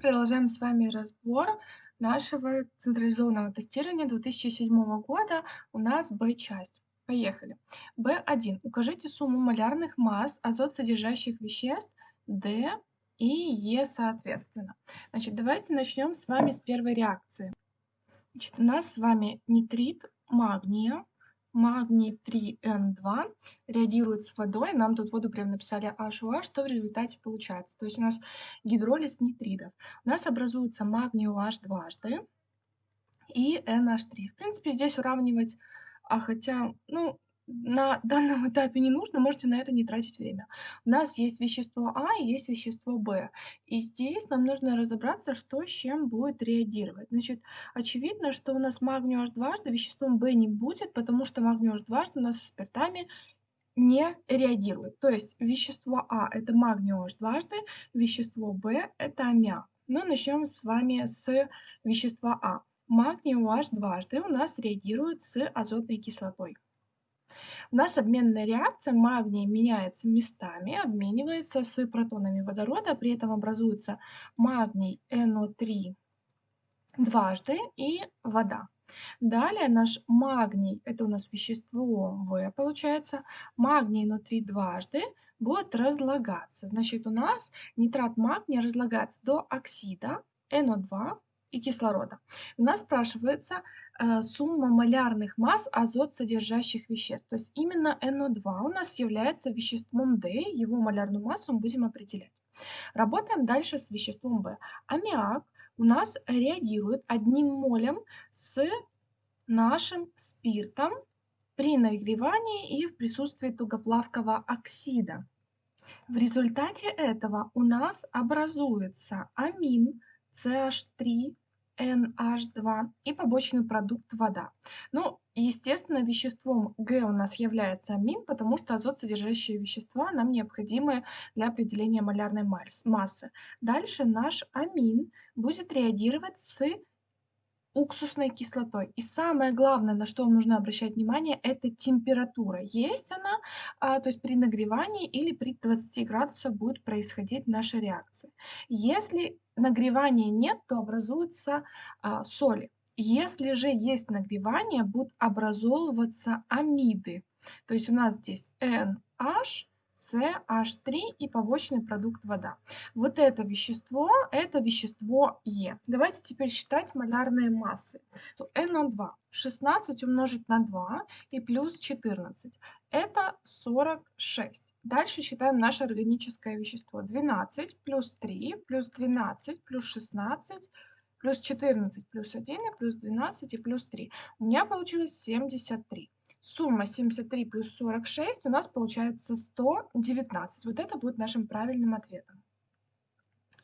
Продолжаем с вами разбор нашего централизованного тестирования 2007 года. У нас Б-часть. Поехали. Б1. Укажите сумму малярных масс азот содержащих веществ D и Е соответственно. Значит, давайте начнем с вами с первой реакции. Значит, у нас с вами нитрит магния магний 3N2 реагирует с водой. Нам тут воду прям написали HOH, что в результате получается. То есть у нас гидролиз нитридов. У нас образуется магний OH дважды и NH3. В принципе, здесь уравнивать, а хотя, ну, на данном этапе не нужно, можете на это не тратить время. У нас есть вещество А и есть вещество Б. И здесь нам нужно разобраться, что с чем будет реагировать. Значит, очевидно, что у нас магний H дважды веществом Б не будет, потому что магний H дважды у нас со спиртами не реагирует. То есть вещество А это магний H дважды, вещество Б это аммиак. Но ну, начнем с вами с вещества А. Магний OH дважды у нас реагирует с азотной кислотой. У нас обменная реакция, магний меняется местами, обменивается с протонами водорода, при этом образуется магний NO3 дважды и вода. Далее наш магний, это у нас вещество В получается, магний NO3 дважды будет разлагаться. Значит, у нас нитрат магния разлагается до оксида NO2 и кислорода. У нас спрашивается сумма малярных масс азот содержащих веществ. То есть именно NO2 у нас является веществом D, его малярную массу мы будем определять. Работаем дальше с веществом В. Аммиак у нас реагирует одним молем с нашим спиртом при нагревании и в присутствии тугоплавкого оксида. В результате этого у нас образуется амин CH3 NH2 и побочный продукт вода. Ну, естественно, веществом Г у нас является амин, потому что азот содержащие вещества нам необходимы для определения малярной массы. Дальше наш амин будет реагировать с уксусной кислотой. И самое главное, на что вам нужно обращать внимание, это температура. Есть она, а, то есть при нагревании или при 20 градусах будет происходить наша реакция. Если нагревания нет, то образуются а, соли. Если же есть нагревание, будут образовываться амиды. То есть у нас здесь NH, CH3 и побочный продукт вода. Вот это вещество, это вещество Е. Давайте теперь считать малярные массы. So, NO2 16 умножить на 2 и плюс 14. Это 46. Дальше считаем наше органическое вещество. 12 плюс 3 плюс 12 плюс 16 плюс 14 плюс 1 и плюс 12 и плюс 3. У меня получилось 73. Сумма 73 плюс 46 у нас получается 119. Вот это будет нашим правильным ответом.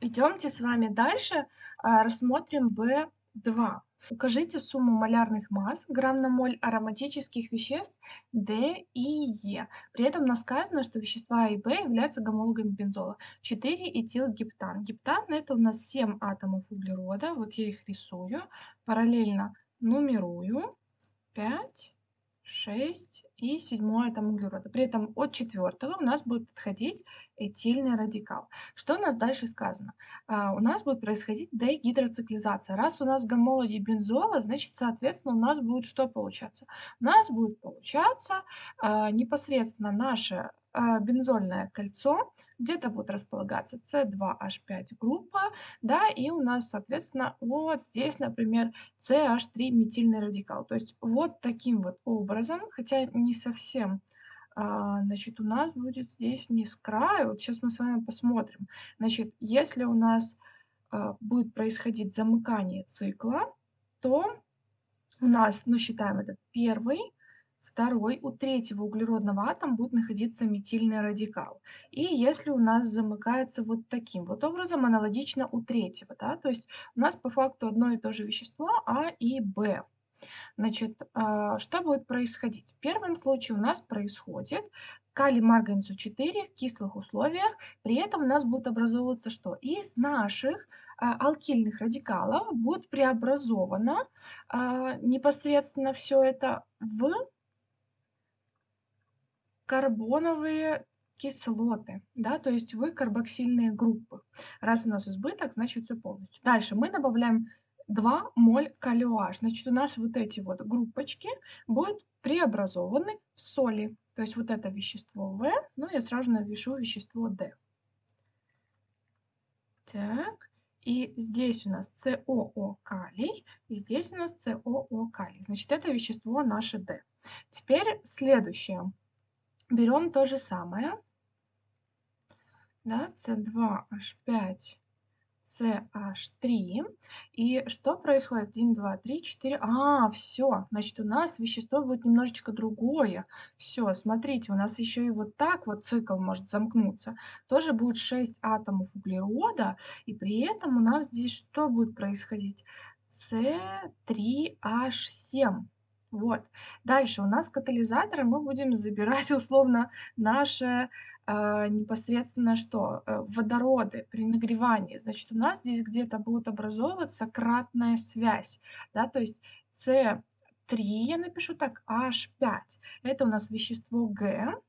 Идемте с вами дальше, а, рассмотрим B2. Укажите сумму малярных масс грамм на моль ароматических веществ D и E. При этом нас сказано, что вещества А и B являются гомологами бензола. 4 этилгептан. Гептан это у нас 7 атомов углерода. Вот я их рисую. Параллельно нумерую. 5, 6 и 7 там углерода. При этом от четвертого у нас будет отходить этильный радикал. Что у нас дальше сказано? А, у нас будет происходить дегидроциклизация. Раз у нас гомологи бензола, значит, соответственно, у нас будет что получаться? У нас будет получаться а, непосредственно наше бензольное кольцо, где-то будет располагаться C2H5 группа, да, и у нас, соответственно, вот здесь, например, CH3 метильный радикал. То есть вот таким вот образом, хотя не совсем, а, значит, у нас будет здесь не с края, вот сейчас мы с вами посмотрим. Значит, если у нас а, будет происходить замыкание цикла, то у нас, ну, считаем этот первый, Второй, у третьего углеродного атома будет находиться метильный радикал. И если у нас замыкается вот таким вот образом, аналогично у третьего, да, то есть у нас по факту одно и то же вещество А и Б. Значит, а, что будет происходить? В первом случае у нас происходит калий марганцу 4 в кислых условиях, при этом у нас будет образовываться что? Из наших а, алкильных радикалов будет преобразовано а, непосредственно все это в карбоновые кислоты, да, то есть вы карбоксильные группы. Раз у нас избыток, значит все полностью. Дальше мы добавляем 2 моль калиоаш. Значит, у нас вот эти вот группочки будут преобразованы в соли. То есть вот это вещество В, ну я сразу напишу вещество D. Так, и здесь у нас СОО калий, и здесь у нас СОО калий. Значит, это вещество наше D. Теперь следующее. Берем то же самое. Да, С2H5 CH3. И что происходит? 1, 2, 3, 4. А, все. Значит, у нас вещество будет немножечко другое. Все, смотрите, у нас еще и вот так вот цикл может замкнуться. Тоже будет 6 атомов углерода. И при этом у нас здесь что будет происходить? С3H7. Вот. Дальше у нас катализаторы мы будем забирать условно наше э, непосредственно что? Э, водороды при нагревании. Значит, у нас здесь где-то будет образовываться кратная связь. Да? То есть С3 я напишу так, H5. Это у нас вещество Г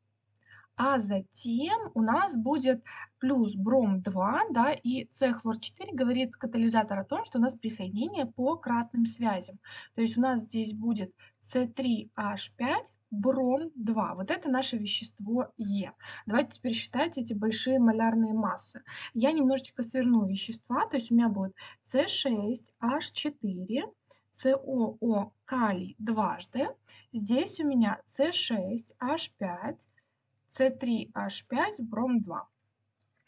а затем у нас будет плюс бром-2, да, и С-хлор-4 говорит катализатор о том, что у нас присоединение по кратным связям. То есть у нас здесь будет С3H5, бром-2. Вот это наше вещество Е. Давайте теперь считать эти большие малярные массы. Я немножечко сверну вещества, то есть у меня будет С6H4, СОО калий дважды. Здесь у меня С6H5, с3H5, бром-2.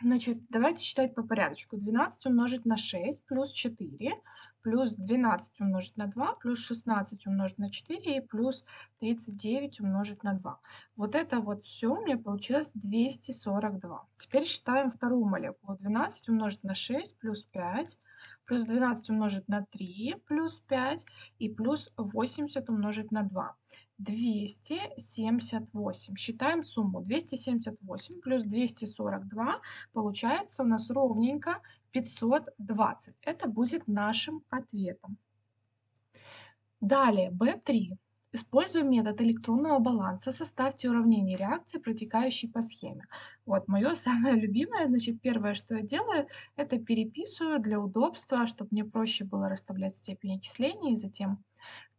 Значит, давайте считать по порядочку. 12 умножить на 6 плюс 4, плюс 12 умножить на 2, плюс 16 умножить на 4 и плюс 39 умножить на 2. Вот это вот все у меня получилось 242. Теперь считаем вторую молекулу. 12 умножить на 6 плюс 5, плюс 12 умножить на 3 плюс 5 и плюс 80 умножить на 2. 278. Считаем сумму. 278 плюс 242 получается у нас ровненько 520. Это будет нашим ответом. Далее, B3. Используя метод электронного баланса, составьте уравнение реакции, протекающей по схеме. Вот, мое самое любимое, значит, первое, что я делаю, это переписываю для удобства, чтобы мне проще было расставлять степень окисления, и затем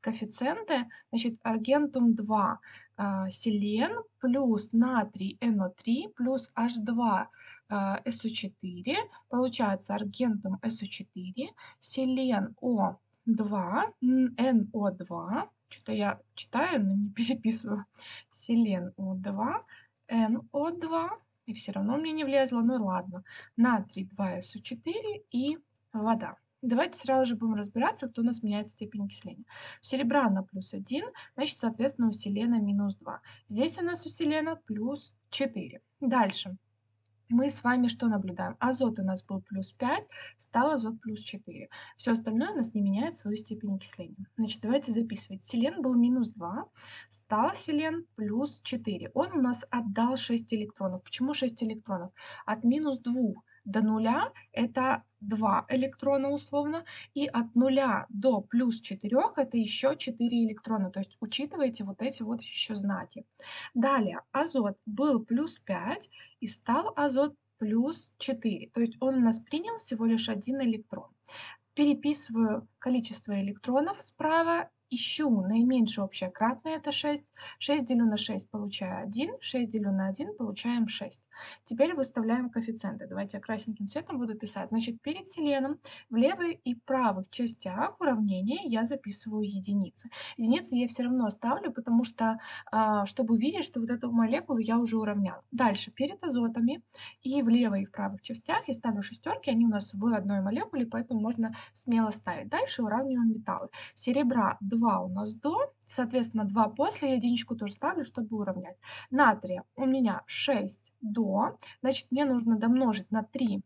коэффициенты, значит, аргентум 2 а, селен плюс натрий NO3 плюс H2 а, SO4, получается аргентум SO4, селен O2, NO2, что-то я читаю, но не переписываю, селен O2, NO2, и все равно мне не влезло, ну ладно, натрий 2SO4 и вода. Давайте сразу же будем разбираться, кто у нас меняет степень окисления. У серебра на плюс 1, значит, соответственно, у селена минус 2. Здесь у нас у селена плюс 4. Дальше. Мы с вами что наблюдаем? Азот у нас был плюс 5, стал азот плюс 4. Все остальное у нас не меняет свою степень окисления. Значит, давайте записывать. Селен был минус 2, стал селен плюс 4. Он у нас отдал 6 электронов. Почему 6 электронов? От минус 2 до нуля это 2 электрона условно, и от нуля до плюс 4 это еще 4 электрона, то есть учитывайте вот эти вот еще знаки. Далее, азот был плюс 5 и стал азот плюс 4, то есть он у нас принял всего лишь один электрон. Переписываю количество электронов справа ищу наименьшее общее кратное, это 6. 6 делю на 6, получаю 1. 6 делю на 1, получаем 6. Теперь выставляем коэффициенты. Давайте я красненьким цветом буду писать. Значит, перед селеном в левой и правых частях уравнения я записываю единицы. Единицы я все равно ставлю, потому что, а, чтобы увидеть, что вот эту молекулу я уже уравняла. Дальше, перед азотами и в левой и в правых частях я ставлю шестерки, они у нас в одной молекуле, поэтому можно смело ставить. Дальше уравниваем металлы. Серебра 2 у нас до, соответственно, 2 после, я единичку тоже ставлю, чтобы уравнять. Натрия у меня 6 до, значит, мне нужно домножить на 3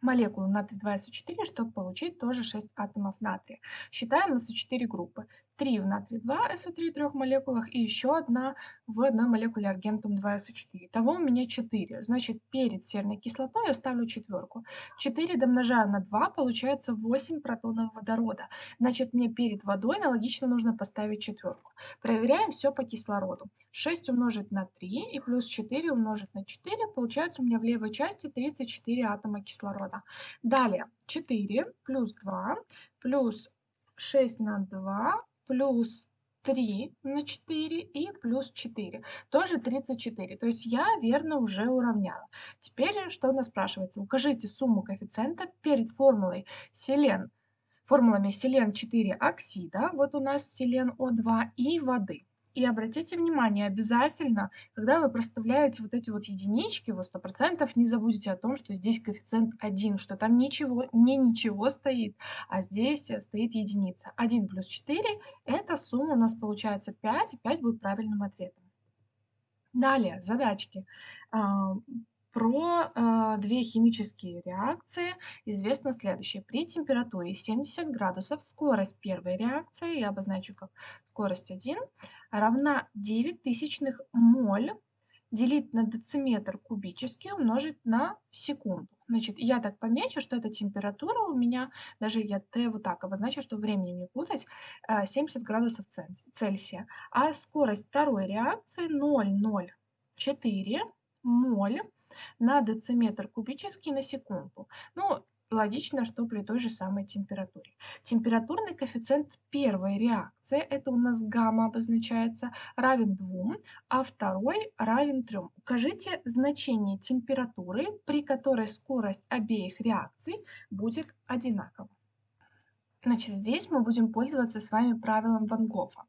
молекулы натрий 2 СО4, чтобы получить тоже 6 атомов натрия. Считаем СО4 группы. 3 в натрий 2 СО3 трех молекулах и еще одна в одной молекуле аргентум 2 СО4. Итого у меня 4. Значит, перед серной кислотой я ставлю четверку. 4 домножаю на 2, получается 8 протонов водорода. Значит, мне перед водой аналогично нужно поставить четверку. Проверяем все по кислороду. 6 умножить на 3 и плюс 4 умножить на 4, получается у меня в левой части 34 атома кислорода. Далее 4 плюс 2 плюс 6 на 2 плюс 3 на 4 и плюс 4. Тоже 34. То есть я верно уже уравняла. Теперь что у нас спрашивается? Укажите сумму коэффициента перед формулой селен, формулами селен 4 оксида, вот у нас селен О2 и воды. И обратите внимание, обязательно, когда вы проставляете вот эти вот единички, вы 100% не забудете о том, что здесь коэффициент 1, что там ничего, не ничего стоит, а здесь стоит единица. 1 плюс 4 – это сумма у нас получается 5, и 5 будет правильным ответом. Далее, задачки. А, про э, две химические реакции известно следующее. При температуре 70 градусов скорость первой реакции, я обозначу как скорость 1, равна 9 тысячных моль делить на дециметр кубический умножить на секунду. Значит, я так помечу, что эта температура у меня, даже я Т вот так обозначу, что времени не путать, 70 градусов Цельсия. А скорость второй реакции 0,04 моль на дециметр кубический на секунду. Ну, логично, что при той же самой температуре. Температурный коэффициент первой реакции, это у нас гамма обозначается, равен 2, а второй равен 3. Укажите значение температуры, при которой скорость обеих реакций будет одинакова. Значит, здесь мы будем пользоваться с вами правилом Ван Гофа.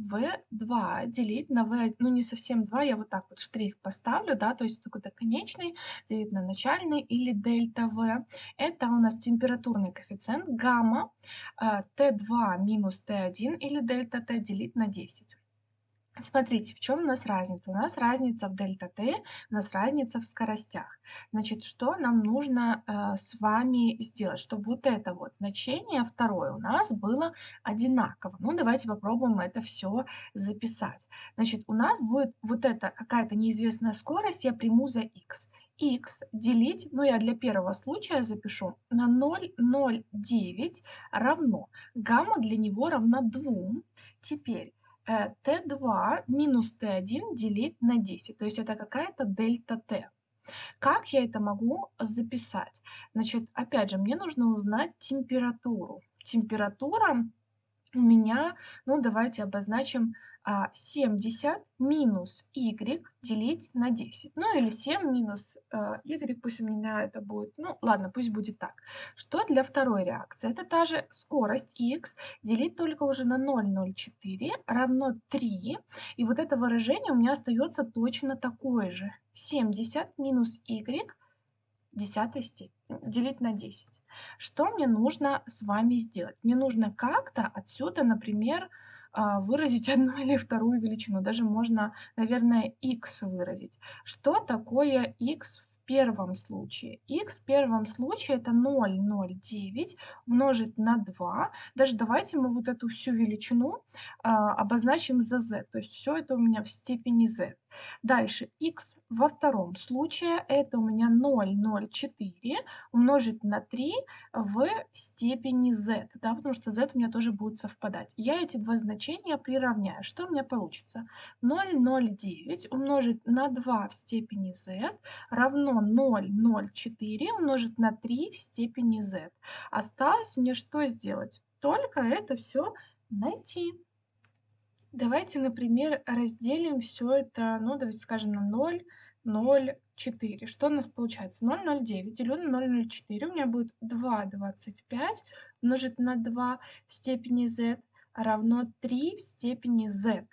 V2 делить на V, ну не совсем 2, я вот так вот штрих поставлю, да, то есть какой-то конечный делить на начальный или дельта V. Это у нас температурный коэффициент гамма T2 минус T1 или дельта T делить на 10. Смотрите, в чем у нас разница? У нас разница в дельта Т, у нас разница в скоростях. Значит, что нам нужно э, с вами сделать, чтобы вот это вот значение второе у нас было одинаково. Ну, давайте попробуем это все записать. Значит, у нас будет вот эта какая-то неизвестная скорость, я приму за x. x делить, ну, я для первого случая запишу, на 0,09 равно. Гамма для него равна 2. Теперь Т2 минус Т1 делить на 10. То есть это какая-то дельта Т. Как я это могу записать? Значит, опять же, мне нужно узнать температуру. Температура у меня, ну давайте обозначим 70 а, минус y делить на 10. Ну или 7 минус э, y, пусть у меня это будет, ну ладно, пусть будет так. Что для второй реакции? Это та же скорость x делить только уже на 0,04 равно 3. И вот это выражение у меня остается точно такое же. 70 минус y десятой степени делить на 10. Что мне нужно с вами сделать? Мне нужно как-то отсюда, например, выразить одну или вторую величину. Даже можно, наверное, x выразить. Что такое x в первом случае? x в первом случае это 0,09 умножить на 2. Даже давайте мы вот эту всю величину а, обозначим за z. То есть все это у меня в степени z. Дальше x во втором случае это у меня 0,04 умножить на 3 в степени z, да, потому что z у меня тоже будет совпадать. Я эти два значения приравняю. Что у меня получится? 0,09 умножить на 2 в степени z равно 0,04 умножить на 3 в степени z. Осталось мне что сделать? Только это все найти. Давайте, например, разделим все это, ну, давайте скажем, на 0, 0, 4. Что у нас получается? 0,09 делю на 0,04. У меня будет 2,25 умножить на 2 в степени z равно 3 в степени z.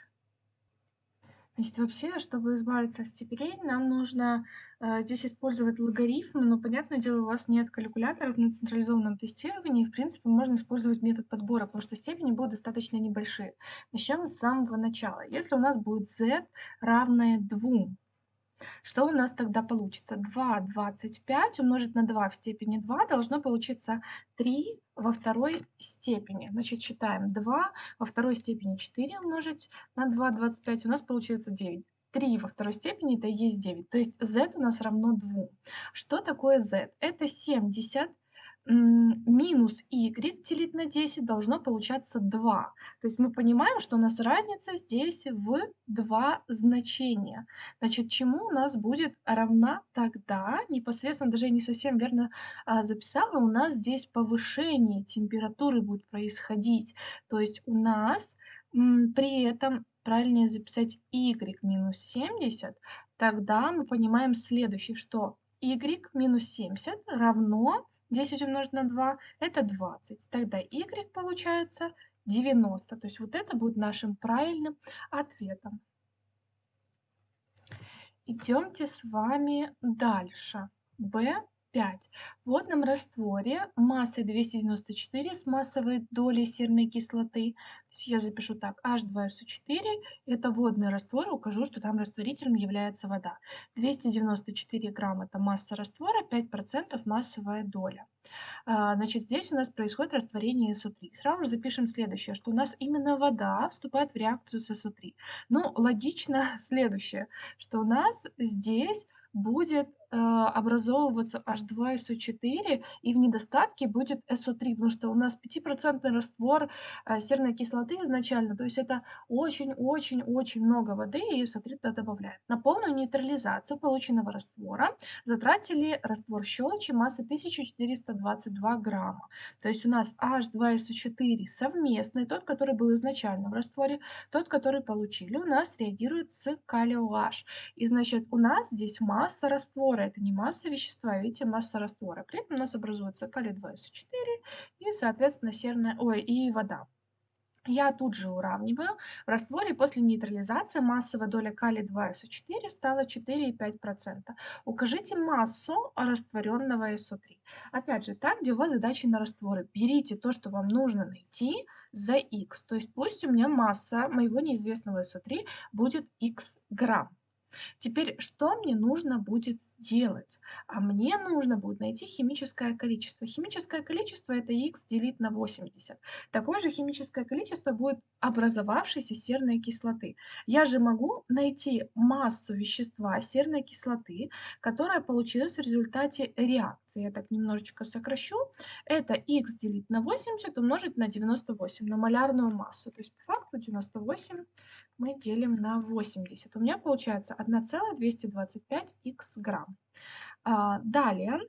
Значит, вообще, чтобы избавиться от степеней, нам нужно э, здесь использовать логарифмы, но, понятное дело, у вас нет калькуляторов на централизованном тестировании, в принципе, можно использовать метод подбора, потому что степени будут достаточно небольшие. Начнем с самого начала. Если у нас будет z равное 2, Что у нас тогда получится? 2,25 умножить на 2 в степени 2 должно получиться 3 во второй степени. Значит, считаем 2 во второй степени 4 умножить на 2,25 у нас получается 9. 3 во второй степени это и есть 9. То есть z у нас равно 2. Что такое z? Это 70 минус y делить на 10 должно получаться 2. То есть мы понимаем, что у нас разница здесь в 2 значения. Значит, чему у нас будет равна тогда, непосредственно даже я не совсем верно а, записала, у нас здесь повышение температуры будет происходить. То есть у нас м, при этом правильнее записать y минус 70, тогда мы понимаем следующее, что y минус 70 равно 10 умножить на 2 это 20. Тогда y получается 90. То есть вот это будет нашим правильным ответом. Идемте с вами дальше. b 5. В водном растворе массой 294 с массовой долей серной кислоты. Я запишу так, H2SO4, это водный раствор, укажу, что там растворителем является вода. 294 грамм это масса раствора, 5% массовая доля. А, значит, здесь у нас происходит растворение СО3. Сразу же запишем следующее, что у нас именно вода вступает в реакцию с СО3. Ну, логично следующее, что у нас здесь будет э, образовываться H2SO4, и в недостатке будет SO3, потому что у нас 5% раствор э, серной кислоты изначально, то есть это очень-очень-очень много воды, и SO3 туда добавляет. На полную нейтрализацию полученного раствора затратили раствор щелочи массой 1422 грамма. То есть у нас H2SO4 совместный, тот, который был изначально в растворе, тот, который получили, у нас реагирует с калио H. И значит, у нас здесь масса раствора. Это не масса вещества, видите, масса раствора. При этом у нас образуется калий-2СО4 и, соответственно, серная, ой, и вода. Я тут же уравниваю. В растворе после нейтрализации массовая доля калия-2СО4 стала 4,5%. Укажите массу растворенного СО3. Опять же, там, где у вас задачи на растворы, берите то, что вам нужно найти за х. То есть пусть у меня масса моего неизвестного СО3 будет х грамм. Теперь, что мне нужно будет сделать? А мне нужно будет найти химическое количество. Химическое количество это х делить на 80. Такое же химическое количество будет образовавшейся серной кислоты. Я же могу найти массу вещества серной кислоты, которая получилась в результате реакции. Я так немножечко сокращу. Это х делить на 80 умножить на 98, на малярную массу. То есть по факту 98 мы делим на 80. У меня получается 1,225 х грамм. А, далее,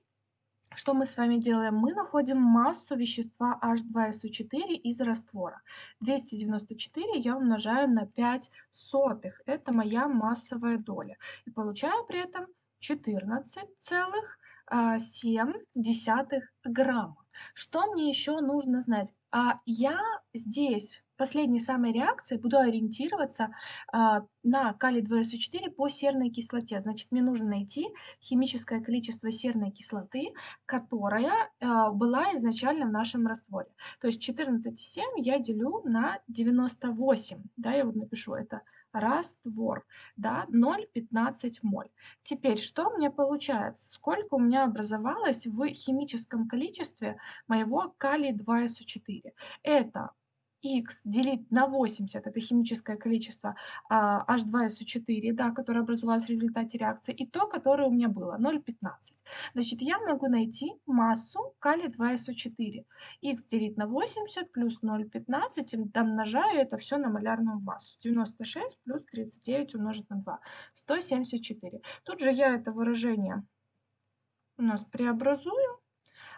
что мы с вами делаем? Мы находим массу вещества H2SO4 из раствора. 294 я умножаю на 5 сотых. Это моя массовая доля. И получаю при этом 14,7 грамма. Что мне еще нужно знать? А я здесь последней самой реакции буду ориентироваться а, на калий-2СО4 по серной кислоте. Значит, мне нужно найти химическое количество серной кислоты, которая а, была изначально в нашем растворе. То есть 14,7 я делю на 98. Да, я вот напишу это раствор, да, 0,15 моль. Теперь, что у меня получается? Сколько у меня образовалось в химическом количестве моего калий-2СО4? Это х делить на 80, это химическое количество а, H2SO4, да, которое образовалось в результате реакции, и то, которое у меня было, 0,15. Значит, я могу найти массу калия-2SO4. х делить на 80 плюс 0,15, домножаю это все на малярную массу. 96 плюс 39 умножить на 2, 174. Тут же я это выражение у нас преобразую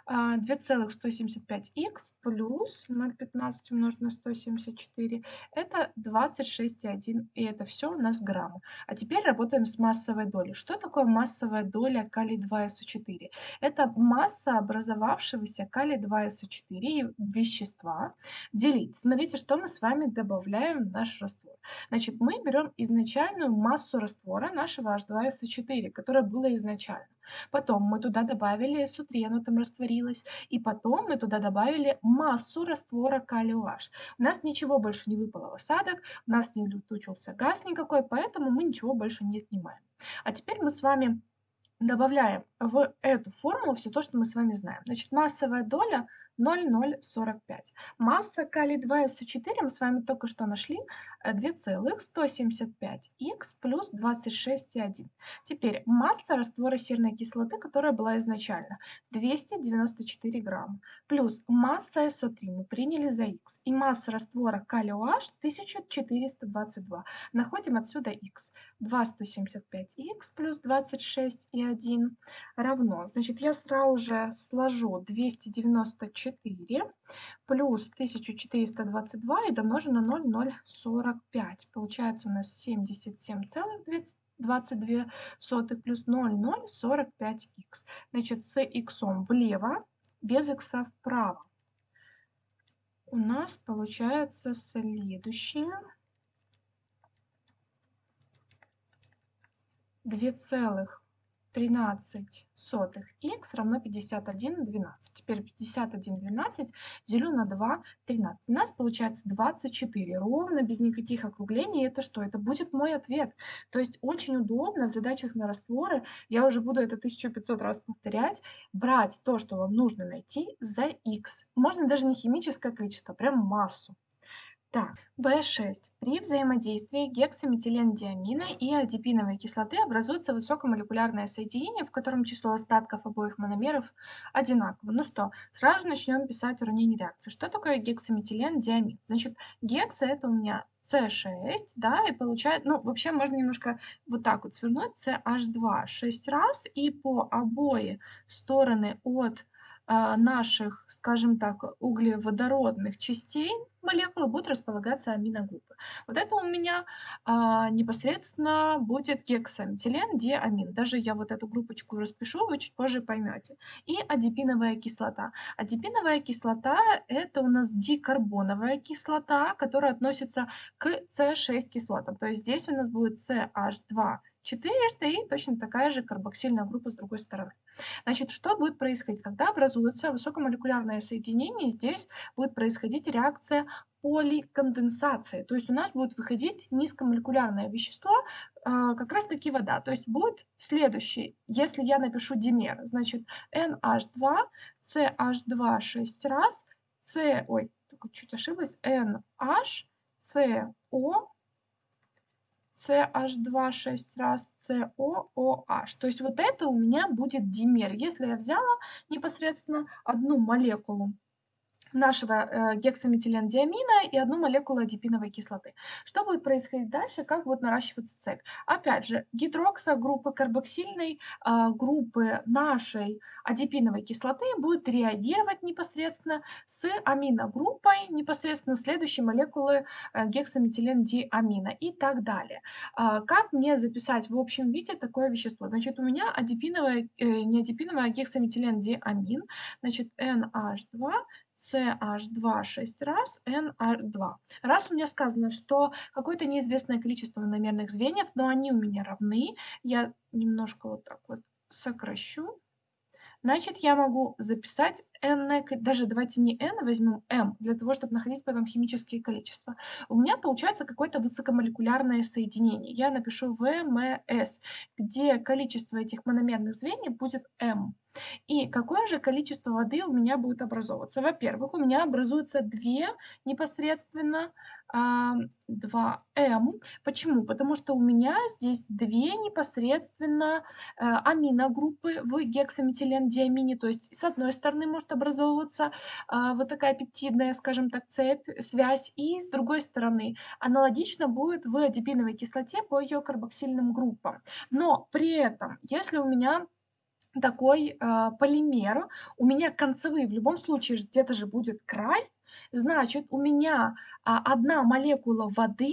2,175х плюс 0,15 умножить на 174 это 26,1 и это все у нас граммы. А теперь работаем с массовой долей. Что такое массовая доля калий-2СО4? Это масса образовавшегося калий-2СО4 вещества делить. Смотрите, что мы с вами добавляем в наш раствор. Значит, мы берем изначальную массу раствора нашего H2SO4, которая была изначально. Потом мы туда добавили SO3, оно там растворилось растворилось, и потом мы туда добавили массу раствора калий OH. У нас ничего больше не выпало в осадок, у нас не улетучился газ никакой, поэтому мы ничего больше не снимаем. А теперь мы с вами добавляем в эту формулу все то, что мы с вами знаем. Значит, массовая доля 0,045. Масса калий-2 СО4 мы с вами только что нашли 2,175х плюс 26,1. Теперь масса раствора серной кислоты, которая была изначально 294 грамма, плюс масса СО3 мы приняли за х, и масса раствора калий-OH 1422. Находим отсюда х. 2,175х плюс 26,1 равно, значит, я сразу же сложу 294 4 плюс 1422 и домножим на 0,045. Получается у нас 77,22 плюс 0,045х. Значит, с х влево, без х вправо. У нас получается следующее. 2, 13 сотых х равно 51 12. Теперь 51 12 делю на 2 13. У нас получается 24 ровно, без никаких округлений. Это что? Это будет мой ответ. То есть очень удобно в задачах на растворы, я уже буду это 1500 раз повторять, брать то, что вам нужно найти за х. Можно даже не химическое количество, а прям массу. Так, В6. При взаимодействии гексаметилендиамина и адипиновой кислоты образуется высокомолекулярное соединение, в котором число остатков обоих мономеров одинаково. Ну что, сразу начнем писать уравнение реакции. Что такое гексаметилендиамин? Значит, гекса это у меня С6, да, и получает, ну, вообще можно немножко вот так вот свернуть, CH2 6 раз, и по обои стороны от наших, скажем так, углеводородных частей молекулы будут располагаться аминогруппы. Вот это у меня а, непосредственно будет гексаметилен, диамин. Даже я вот эту группочку распишу, вы чуть позже поймете. И адипиновая кислота. Адипиновая кислота – это у нас дикарбоновая кислота, которая относится к С6 кислотам. То есть здесь у нас будет CH2 четырежды и точно такая же карбоксильная группа с другой стороны. Значит, что будет происходить? Когда образуется высокомолекулярное соединение, здесь будет происходить реакция поликонденсации. То есть у нас будет выходить низкомолекулярное вещество, а, как раз таки вода. То есть будет следующий, если я напишу димер, значит NH2, CH2 6 раз, C, ой, чуть ошиблась, NH, CO, CH2 6 раз, COOH. То есть вот это у меня будет димер. Если я взяла непосредственно одну молекулу нашего э, гексаметилендиамина и одну молекулу адипиновой кислоты. Что будет происходить дальше, как будет наращиваться цепь? Опять же, гидроксогруппа карбоксильной э, группы нашей адипиновой кислоты будет реагировать непосредственно с аминогруппой непосредственно следующей молекулы э, гексаметилендиамина и так далее. Э, как мне записать в общем виде такое вещество? Значит, у меня адипиновая, э, не адипиновая, а гексаметилендиамин, значит, NH2 CH2 6 раз, NR2. Раз у меня сказано, что какое-то неизвестное количество мономерных звеньев, но они у меня равны, я немножко вот так вот сокращу. Значит, я могу записать n, даже давайте не n, возьмем m, для того, чтобы находить потом химические количества. У меня получается какое-то высокомолекулярное соединение. Я напишу VMS, где количество этих мономерных звеньев будет m. И какое же количество воды у меня будет образовываться? Во-первых, у меня образуются две непосредственно 2М. Почему? Потому что у меня здесь две непосредственно э, аминогруппы в гексаметилендиамине. То есть с одной стороны может образовываться а, вот такая пептидная, скажем так, цепь, связь, и с другой стороны аналогично будет в адипиновой кислоте по ее карбоксильным группам. Но при этом, если у меня такой э, полимер, у меня концевые, в любом случае где-то же будет край, значит у меня э, одна молекула воды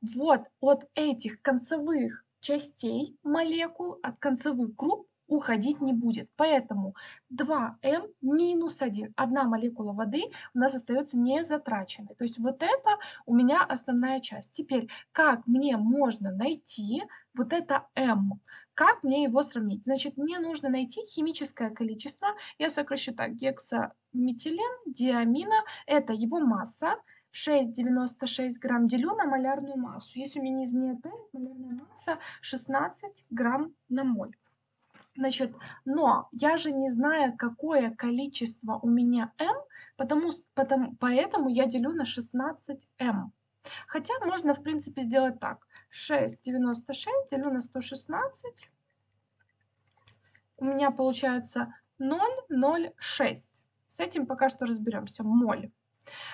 вот от этих концевых частей молекул, от концевых групп уходить не будет. Поэтому 2М минус 1, одна молекула воды у нас остается незатраченной. То есть вот это у меня основная часть. Теперь, как мне можно найти вот это М? Как мне его сравнить? Значит, мне нужно найти химическое количество. Я сокращу так, гексаметилен, диамина, это его масса. 6,96 грамм делю на малярную массу. Если у меня не изменяет память, малярная масса 16 грамм на моль. Значит, но я же не знаю, какое количество у меня m, потому, потому, поэтому я делю на 16m. Хотя можно, в принципе, сделать так. 6,96 делю на 116. У меня получается 0,06. С этим пока что разберемся. Моль.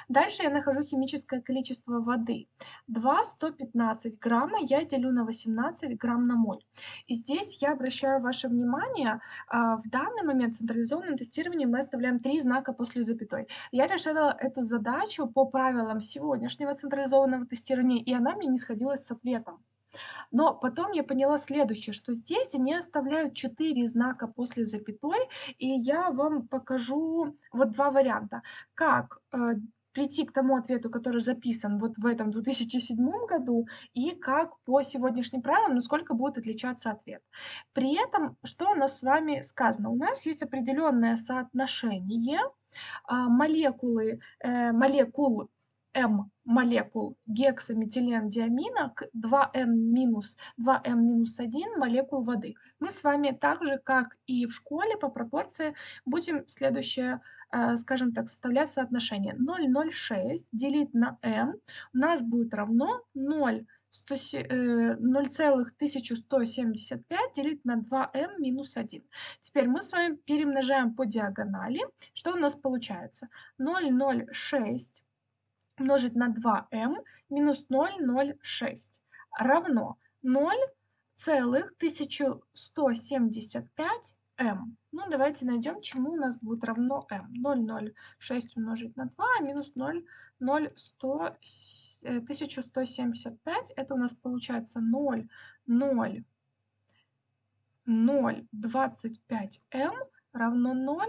Дальше я нахожу химическое количество воды. 2 115 грамма я делю на 18 грамм на моль. И здесь я обращаю ваше внимание, а, в данный момент в централизованном тестировании мы оставляем три знака после запятой. Я решила эту задачу по правилам сегодняшнего централизованного тестирования, и она мне не сходилась с ответом. Но потом я поняла следующее, что здесь они оставляют 4 знака после запятой, и я вам покажу вот два варианта. Как э, прийти к тому ответу, который записан вот в этом 2007 году, и как по сегодняшним правилам, насколько будет отличаться ответ. При этом, что у нас с вами сказано? У нас есть определенное соотношение а, молекулы, э, молекул М молекул гексаметилендиамина к 2N минус 2М минус 1 молекул воды. Мы с вами так же, как и в школе по пропорции, будем следующее, э, скажем так, составлять соотношение. 0,06 делить на m у нас будет равно 0, 0,1175 э, делить на 2m минус 1. Теперь мы с вами перемножаем по диагонали. Что у нас получается? 0,06 умножить на 2m минус 0,06 равно 0,1175m. Ну, давайте найдем, чему у нас будет равно m. 0,06 умножить на 2 минус 0,1175. Это у нас получается 0,025m равно 0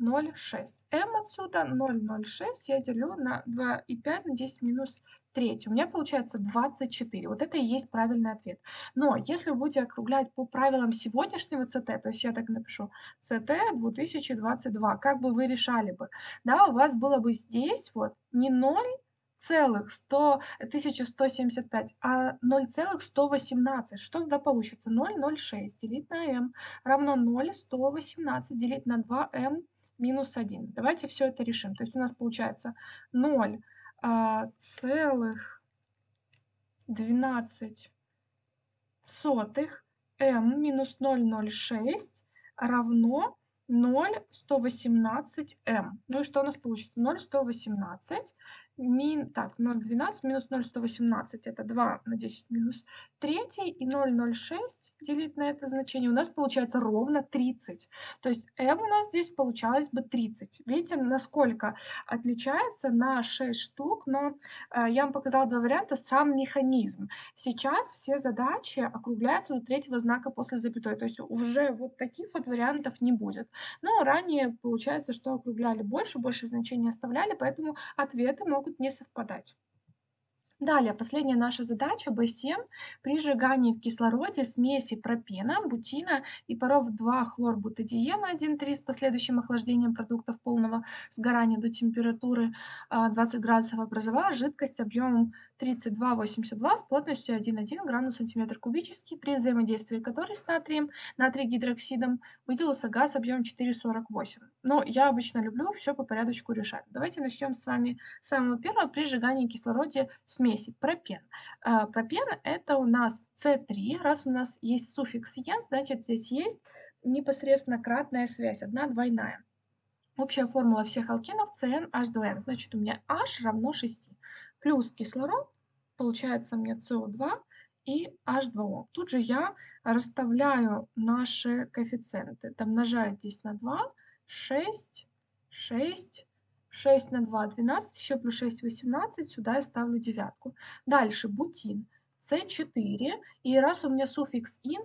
0,6. m отсюда 0,06 я делю на 2,5 на 10 минус 3. У меня получается 24. Вот это и есть правильный ответ. Но если вы будете округлять по правилам сегодняшнего ЦТ, то есть я так напишу ЦТ 2022, как бы вы решали бы? Да, у вас было бы здесь вот не 0, целых 100, 1175, а 0,118. Что тогда получится? 0,06 делить на m равно 0,118 делить на 2m минус 1. Давайте все это решим. То есть у нас получается 0 а, целых 12 сотых m минус 0,06 равно 0,118m. Ну и что у нас получится? 0,118 Мин, так, 0,12 минус 0,118 это 2 на 10 минус 3 и 0,06 делить на это значение у нас получается ровно 30. То есть m у нас здесь получалось бы 30. Видите, насколько отличается на 6 штук, но э, я вам показала два варианта, сам механизм. Сейчас все задачи округляются до третьего знака после запятой, то есть уже вот таких вот вариантов не будет. Но ранее получается, что округляли больше, больше значений оставляли, поэтому ответы могут могут не совпадать. Далее, последняя наша задача B7. При сжигании в кислороде смеси пропена, бутина и паров 2-хлорбутадиена 1,3 с последующим охлаждением продуктов полного сгорания до температуры 20 а, градусов образовалась жидкость объемом 32,82 с плотностью 1,1 грамм на сантиметр кубический, при взаимодействии которой с натрием, натрий гидроксидом выделился газ объемом 4,48. Но я обычно люблю все по порядочку решать. Давайте начнем с вами с самого первого при сжигании кислороде смеси пропен. А, пропен это у нас С3, раз у нас есть суффикс «ен», значит здесь есть непосредственно кратная связь, одна двойная. Общая формула всех алкенов CnH2n, значит у меня H равно 6 плюс кислород, получается мне СО2 и H2O. Тут же я расставляю наши коэффициенты. Домножаю здесь на 2, 6, 6, 6 на 2, 12, еще плюс 6, 18, сюда я ставлю девятку. Дальше бутин. С4. И раз у меня суффикс ин,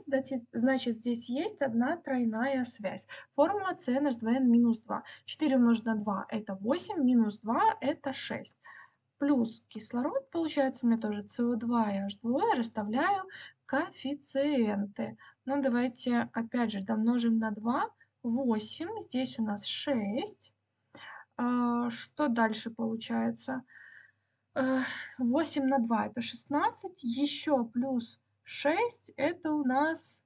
значит здесь есть одна тройная связь. Формула CNH2n минус 2. 4 умножить на 2 это 8, минус 2 это 6. Плюс кислород, получается у меня тоже СО2 и H2O, расставляю коэффициенты. Ну, давайте опять же домножим на 2. 8. Здесь у нас 6. А, что дальше получается? 8 на 2 это 16. Еще плюс 6 это у нас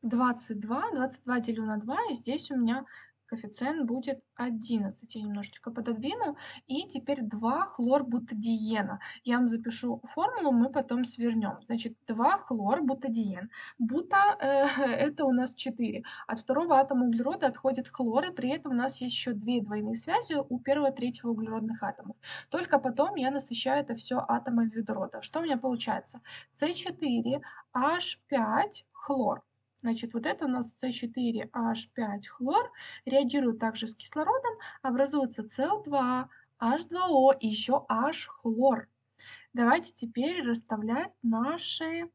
22. 22 делю на 2. И здесь у меня коэффициент будет 11. Я немножечко пододвину. И теперь 2 хлорбутадиена. Я вам запишу формулу, мы потом свернем. Значит, 2 хлорбутадиен. Бута э, это у нас 4. От второго атома углерода отходит хлор, и при этом у нас есть еще две двойные связи у первого и третьего углеродных атомов. Только потом я насыщаю это все атомом водорода. Что у меня получается? С4, H5, хлор. Значит, вот это у нас С4H5 хлор реагирует также с кислородом, образуется СО2, H2O и еще H хлор. Давайте теперь расставлять наши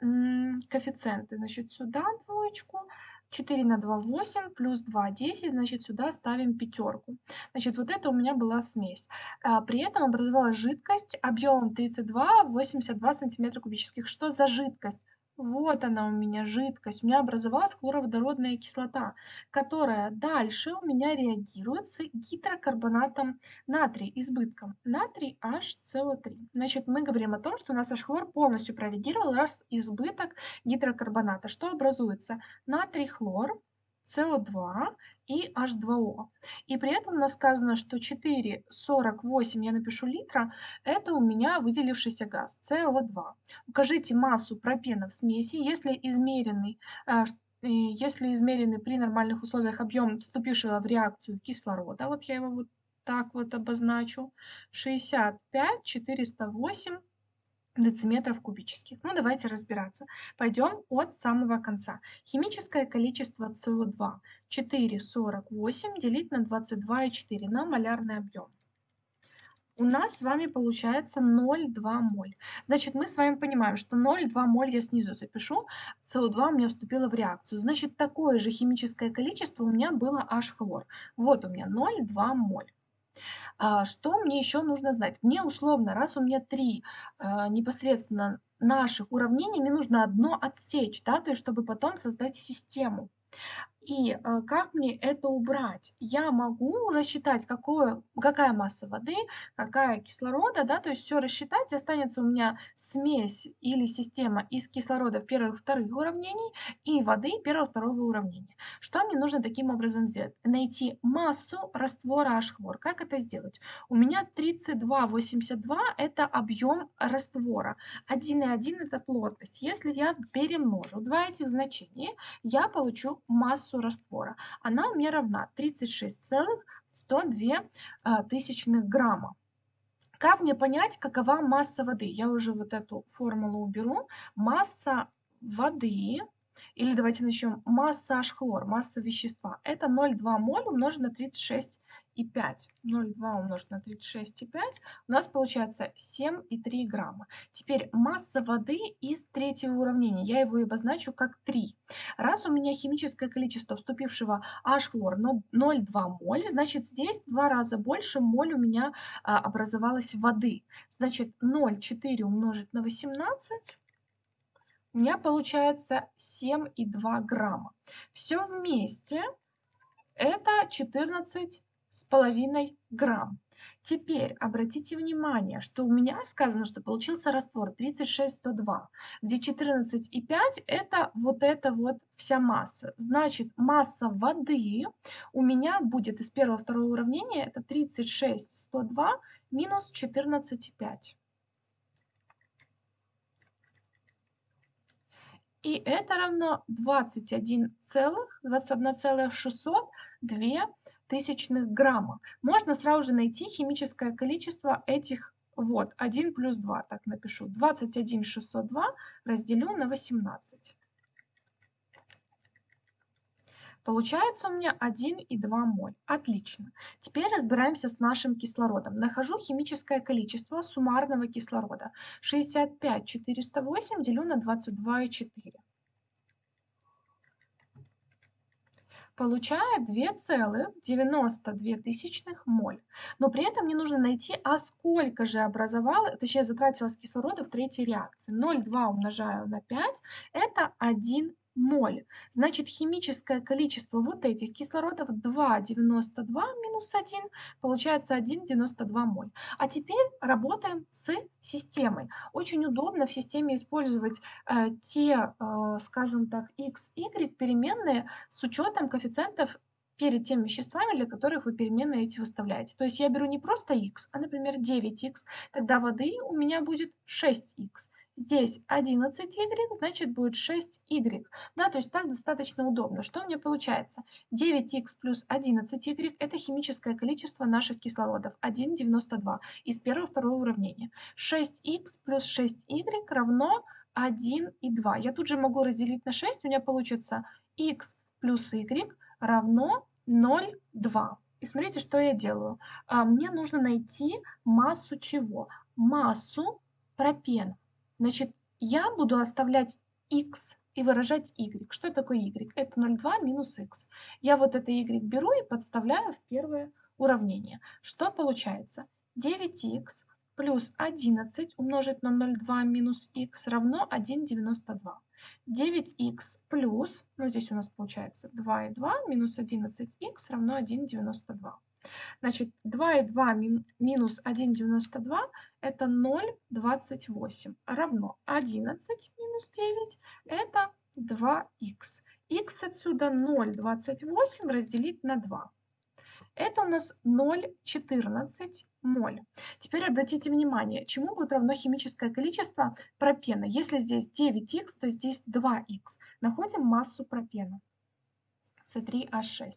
коэффициенты. Значит, сюда двоечку, 4 на 2 8, плюс 2 10, значит, сюда ставим пятерку. Значит, вот это у меня была смесь. А, при этом образовалась жидкость объемом 32 82 сантиметра кубических. Что за жидкость? Вот она у меня жидкость. У меня образовалась хлороводородная кислота, которая дальше у меня реагирует с гидрокарбонатом натрия, избытком. Натрий HCO3. Значит, мы говорим о том, что у нас H-хлор полностью прореагировал раз избыток гидрокарбоната. Что образуется? Натрий-хлор, СО2 и H2O. И при этом у нас сказано, что 4,48 я напишу литра, это у меня выделившийся газ, СО2. Укажите массу пропена в смеси, если измеренный, э, если измеренный при нормальных условиях объем вступившего в реакцию кислорода, вот я его вот так вот обозначу, 65, 408 дециметров кубических. Ну, давайте разбираться. Пойдем от самого конца. Химическое количество СО2 4,48 делить на 22,4 на малярный объем. У нас с вами получается 0,2 моль. Значит, мы с вами понимаем, что 0,2 моль я снизу запишу, СО2 у меня вступило в реакцию. Значит, такое же химическое количество у меня было H-хлор. Вот у меня 0,2 моль. А, что мне еще нужно знать? Мне условно, раз у меня три а, непосредственно наших уравнений, мне нужно одно отсечь, да, то есть чтобы потом создать систему. И э, как мне это убрать? Я могу рассчитать, какое, какая масса воды, какая кислорода, да, то есть все рассчитать, останется у меня смесь или система из кислорода первых вторых уравнений и воды первого второго уравнения. Что мне нужно таким образом сделать? Найти массу раствора H-хлор. Как это сделать? У меня 32,82 это объем раствора, 1,1 это плотность. Если я перемножу два этих значения, я получу массу раствора. Она мне равна 36,102 а, тысячных грамма. Как мне понять, какова масса воды? Я уже вот эту формулу уберу. Масса воды, или давайте начнем, масса H-хлор, масса вещества, это 0,2 моль умножить на 36 и 5. 0,2 умножить на 36,5 у нас получается 7,3 грамма. Теперь масса воды из третьего уравнения. Я его и обозначу как 3. Раз у меня химическое количество вступившего H-хлор 0,2 моль, значит здесь два раза больше моль у меня а, образовалось воды. Значит 0,4 умножить на 18 у меня получается 7,2 грамма. Все вместе это 14 с половиной грамм. Теперь обратите внимание, что у меня сказано, что получился раствор 36,102, где 14,5 это вот эта вот вся масса. Значит, масса воды у меня будет из первого второго уравнения, это 36,102 минус 14,5. И это равно 21,602 тысячных грамма. Можно сразу же найти химическое количество этих вот 1 плюс 2, так напишу. 21 602 разделю на 18. Получается у меня 1,2 моль. Отлично. Теперь разбираемся с нашим кислородом. Нахожу химическое количество суммарного кислорода. 65 408 делю на 22,4. Получает 2,92 моль. Но при этом мне нужно найти, а сколько же образовало, точнее затратилось кислорода в третьей реакции. 0,2 умножаю на 5, это 1 моль. Значит, химическое количество вот этих кислородов 2,92 минус 1, получается 1,92 моль. А теперь работаем с системой. Очень удобно в системе использовать э, те, э, скажем так, x, y переменные с учетом коэффициентов перед теми веществами, для которых вы переменные эти выставляете. То есть я беру не просто x, а, например, 9x, тогда воды у меня будет 6x. Здесь 11y, значит будет 6y. Да, то есть так достаточно удобно. Что у меня получается? 9х плюс 11y – это химическое количество наших кислородов, 1,92 из первого-второго уравнения. 6х плюс 6y равно 1,2. Я тут же могу разделить на 6, у меня получится х плюс y равно 0,2. И смотрите, что я делаю. А, мне нужно найти массу чего? Массу пропена. Значит, я буду оставлять x и выражать y. Что такое y? Это 0,2 минус x. Я вот это y беру и подставляю в первое уравнение. Что получается? 9x плюс 11 умножить на 0,2 минус x равно 1,92. 9х плюс, ну здесь у нас получается 2,2 минус 11х равно 1,92. Значит, 2,2 мин, минус 1,92 это 0,28 равно 11 минус 9 это 2х. х отсюда 0,28 разделить на 2. Это у нас 0,14 моль. Теперь обратите внимание, чему будет равно химическое количество пропена. Если здесь 9х, то здесь 2х. Находим массу пропена. С3H6.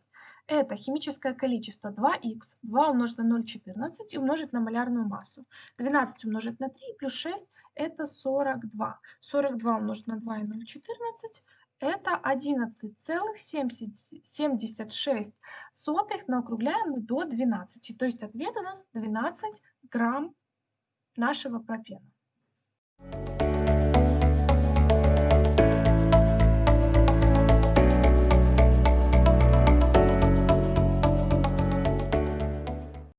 Это химическое количество 2х, 2 умножить на 0,14 и умножить на малярную массу. 12 умножить на 3 плюс 6 это 42. 42 умножить на 2 и 0,14 это 11,76, но округляем до 12. То есть ответ у нас 12 грамм нашего пропена.